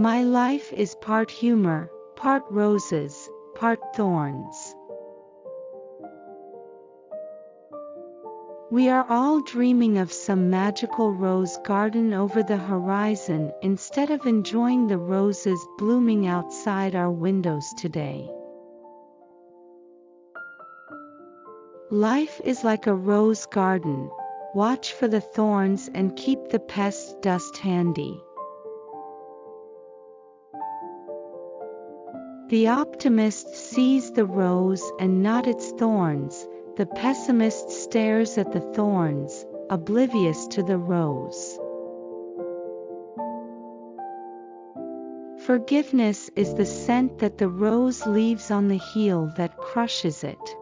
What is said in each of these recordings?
My life is part humor, part roses, part thorns. We are all dreaming of some magical rose garden over the horizon instead of enjoying the roses blooming outside our windows today. Life is like a rose garden, watch for the thorns and keep the pest dust handy. The optimist sees the rose and not its thorns, the pessimist stares at the thorns, oblivious to the rose. Forgiveness is the scent that the rose leaves on the heel that crushes it.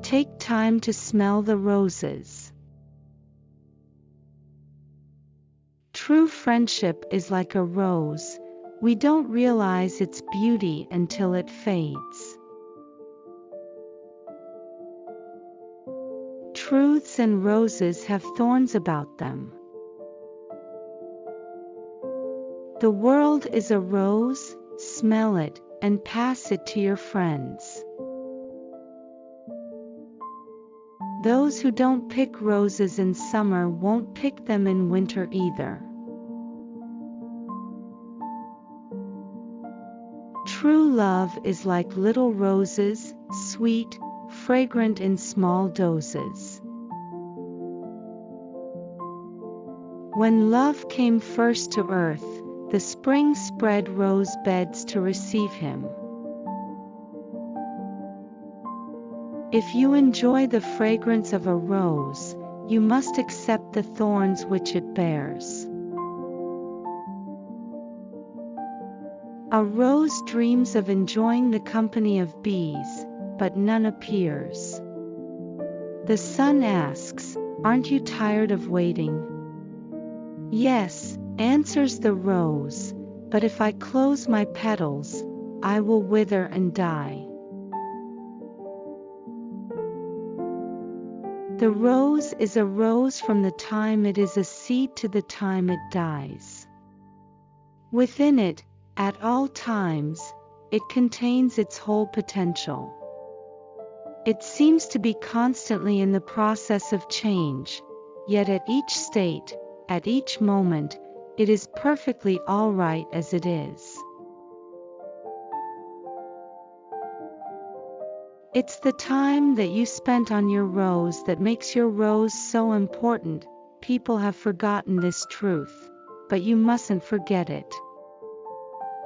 Take time to smell the roses. True friendship is like a rose, we don't realize its beauty until it fades. Truths and roses have thorns about them. The world is a rose, smell it, and pass it to your friends. Those who don't pick roses in summer won't pick them in winter either. Love is like little roses, sweet, fragrant in small doses. When love came first to earth, the spring spread rose beds to receive him. If you enjoy the fragrance of a rose, you must accept the thorns which it bears. A rose dreams of enjoying the company of bees, but none appears. The sun asks, Aren't you tired of waiting? Yes, answers the rose, but if I close my petals, I will wither and die. The rose is a rose from the time it is a seed to the time it dies. Within it, at all times, it contains its whole potential. It seems to be constantly in the process of change, yet at each state, at each moment, it is perfectly all right as it is. It's the time that you spent on your rose that makes your rose so important. People have forgotten this truth, but you mustn't forget it.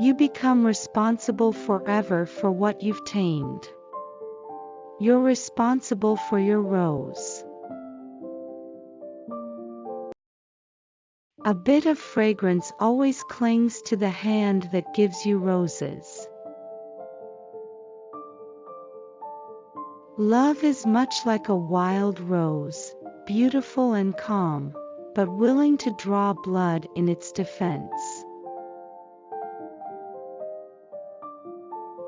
You become responsible forever for what you've tamed. You're responsible for your rose. A bit of fragrance always clings to the hand that gives you roses. Love is much like a wild rose, beautiful and calm, but willing to draw blood in its defense.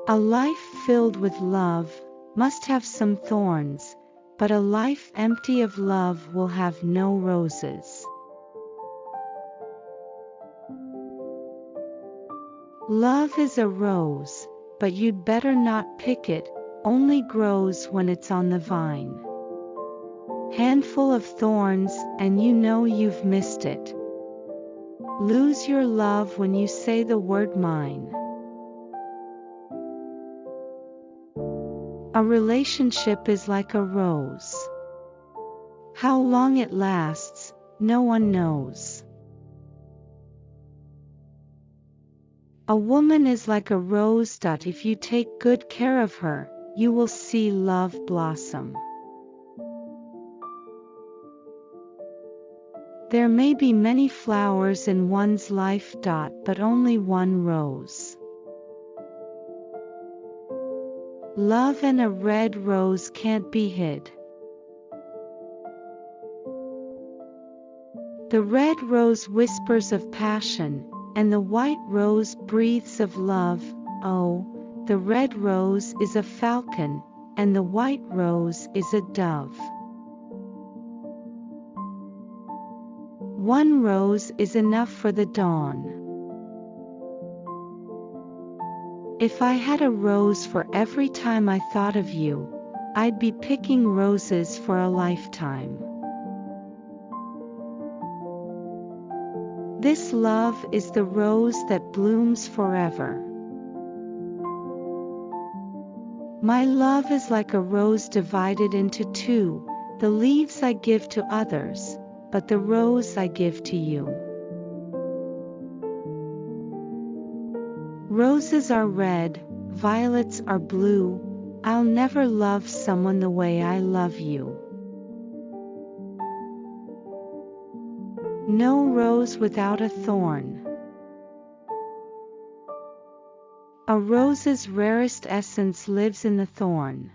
A life filled with love must have some thorns, but a life empty of love will have no roses. Love is a rose, but you'd better not pick it, only grows when it's on the vine. Handful of thorns, and you know you've missed it. Lose your love when you say the word mine. A relationship is like a rose. How long it lasts, no one knows. A woman is like a rose if you take good care of her, you will see love blossom. There may be many flowers in one's life but only one rose. Love and a red rose can't be hid. The red rose whispers of passion, and the white rose breathes of love. Oh, the red rose is a falcon, and the white rose is a dove. One rose is enough for the dawn. If I had a rose for every time I thought of you, I'd be picking roses for a lifetime. This love is the rose that blooms forever. My love is like a rose divided into two, the leaves I give to others, but the rose I give to you. Roses are red, violets are blue, I'll never love someone the way I love you. No rose without a thorn. A rose's rarest essence lives in the thorn.